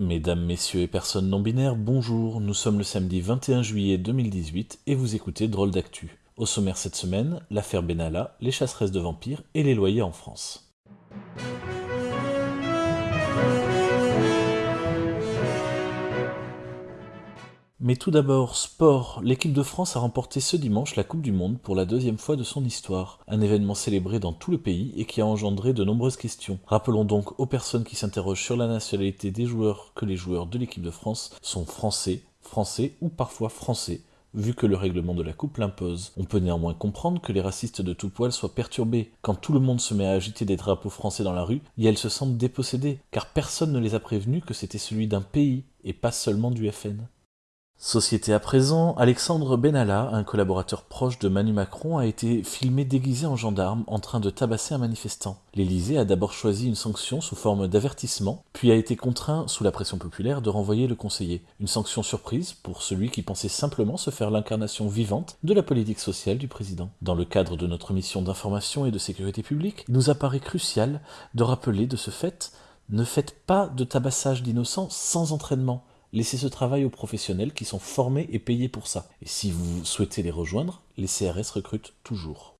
Mesdames, Messieurs et personnes non binaires, bonjour, nous sommes le samedi 21 juillet 2018 et vous écoutez Drôle d'actu. Au sommaire cette semaine, l'affaire Benalla, les chasseresses de vampires et les loyers en France. Mais tout d'abord, sport. L'équipe de France a remporté ce dimanche la Coupe du Monde pour la deuxième fois de son histoire. Un événement célébré dans tout le pays et qui a engendré de nombreuses questions. Rappelons donc aux personnes qui s'interrogent sur la nationalité des joueurs que les joueurs de l'équipe de France sont français, français ou parfois français vu que le règlement de la coupe l'impose. On peut néanmoins comprendre que les racistes de tout poil soient perturbés. Quand tout le monde se met à agiter des drapeaux français dans la rue, et elles se sentent dépossédées, car personne ne les a prévenus que c'était celui d'un pays, et pas seulement du FN. Société à présent, Alexandre Benalla, un collaborateur proche de Manu Macron, a été filmé déguisé en gendarme en train de tabasser un manifestant. L'Élysée a d'abord choisi une sanction sous forme d'avertissement, puis a été contraint, sous la pression populaire, de renvoyer le conseiller. Une sanction surprise pour celui qui pensait simplement se faire l'incarnation vivante de la politique sociale du président. Dans le cadre de notre mission d'information et de sécurité publique, il nous apparaît crucial de rappeler de ce fait ne faites pas de tabassage d'innocents sans entraînement. Laissez ce travail aux professionnels qui sont formés et payés pour ça. Et si vous souhaitez les rejoindre, les CRS recrutent toujours.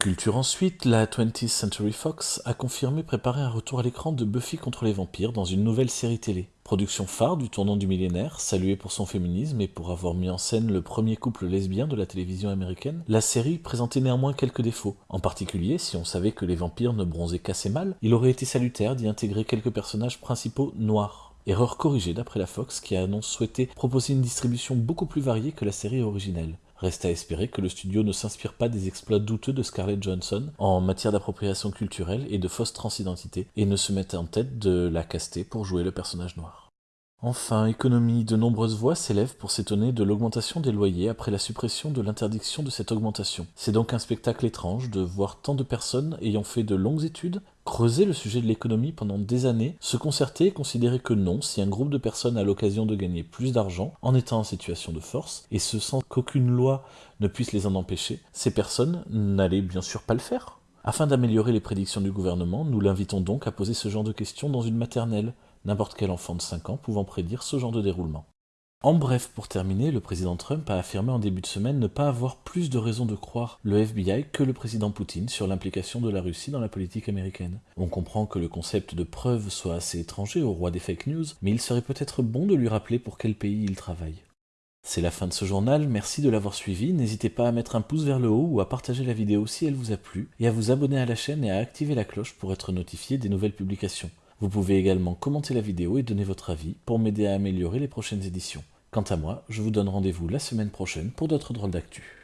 Culture ensuite, la 20th Century Fox a confirmé préparer un retour à l'écran de Buffy contre les vampires dans une nouvelle série télé. Production phare du tournant du millénaire, saluée pour son féminisme et pour avoir mis en scène le premier couple lesbien de la télévision américaine, la série présentait néanmoins quelques défauts. En particulier, si on savait que les vampires ne bronzaient qu'assez mal, il aurait été salutaire d'y intégrer quelques personnages principaux noirs. Erreur corrigée d'après la Fox qui annonce souhaiter proposer une distribution beaucoup plus variée que la série originelle. Reste à espérer que le studio ne s'inspire pas des exploits douteux de Scarlett Johansson en matière d'appropriation culturelle et de fausse transidentité et ne se mette en tête de la caster pour jouer le personnage noir. Enfin, économie, de nombreuses voix s'élèvent pour s'étonner de l'augmentation des loyers après la suppression de l'interdiction de cette augmentation. C'est donc un spectacle étrange de voir tant de personnes ayant fait de longues études creuser le sujet de l'économie pendant des années, se concerter et considérer que non, si un groupe de personnes a l'occasion de gagner plus d'argent en étant en situation de force, et ce sans qu'aucune loi ne puisse les en empêcher, ces personnes n'allaient bien sûr pas le faire. Afin d'améliorer les prédictions du gouvernement, nous l'invitons donc à poser ce genre de questions dans une maternelle, n'importe quel enfant de 5 ans pouvant prédire ce genre de déroulement. En bref, pour terminer, le président Trump a affirmé en début de semaine ne pas avoir plus de raisons de croire le FBI que le président Poutine sur l'implication de la Russie dans la politique américaine. On comprend que le concept de preuve soit assez étranger au roi des fake news, mais il serait peut-être bon de lui rappeler pour quel pays il travaille. C'est la fin de ce journal, merci de l'avoir suivi, n'hésitez pas à mettre un pouce vers le haut ou à partager la vidéo si elle vous a plu, et à vous abonner à la chaîne et à activer la cloche pour être notifié des nouvelles publications. Vous pouvez également commenter la vidéo et donner votre avis pour m'aider à améliorer les prochaines éditions. Quant à moi, je vous donne rendez-vous la semaine prochaine pour d'autres drôles d'actu.